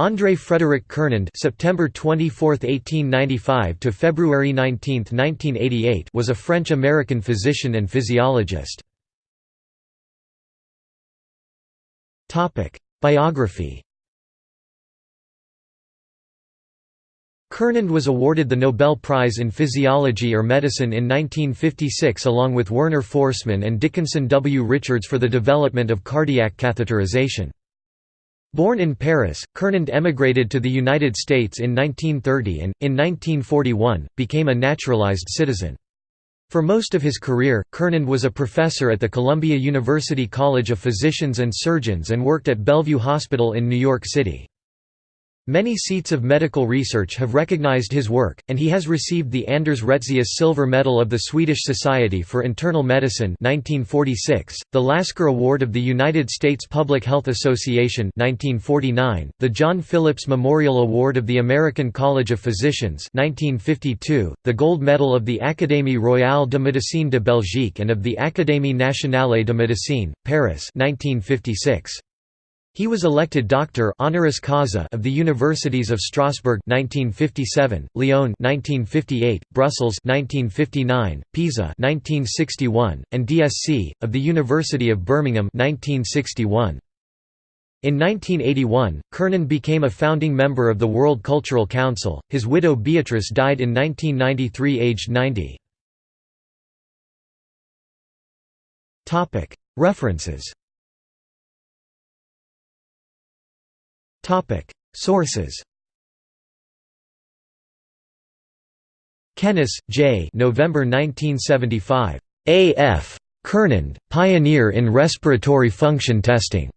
André Frédéric Cournand September 24, 1895 to February 19, 1988 was a French-American physician and physiologist. Topic: Biography Cournand was awarded the Nobel Prize in Physiology or Medicine in 1956 along with Werner Forssmann and Dickinson W. Richards for the development of cardiac catheterization. Born in Paris, Cournand emigrated to the United States in 1930 and, in 1941, became a naturalized citizen. For most of his career, Cournand was a professor at the Columbia University College of Physicians and Surgeons and worked at Bellevue Hospital in New York City. Many seats of medical research have recognized his work, and he has received the Anders Retzius Silver Medal of the Swedish Society for Internal Medicine 1946, the Lasker Award of the United States Public Health Association 1949, the John Phillips Memorial Award of the American College of Physicians 1952, the Gold Medal of the Académie royale de médecine de Belgique and of the Académie nationale de médecine, Paris 1956. He was elected doctor honoris causa of the Universities of Strasbourg 1957, Lyon 1958, Brussels 1959, Pisa 1961, and DSc of the University of Birmingham 1961. In 1981, Cournand became a founding member of the World Cultural Council. His widow Beatrice died in 1993 aged 90. Topic: References Topic Sources Kenéz, J. November 1975. A. F. Cournand, Pioneer in Respiratory Function Testing.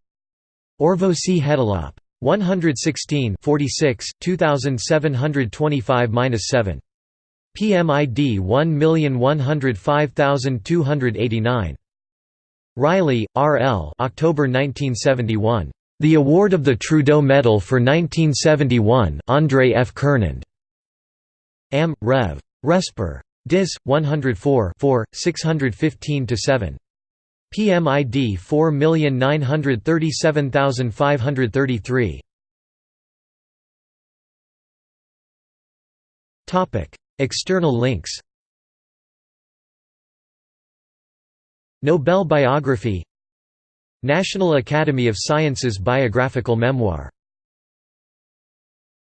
Orvosi Hetilap. 116 46, 2725–7. PMID 1105289. Riley, R. L. October 1971. The award of the Trudeau Medal for 1971 André F. Cournand. Am. Rev. Respir. Dis. 104 615–7. PMID 4937533. External links Nobel biography National Academy of Sciences biographical memoir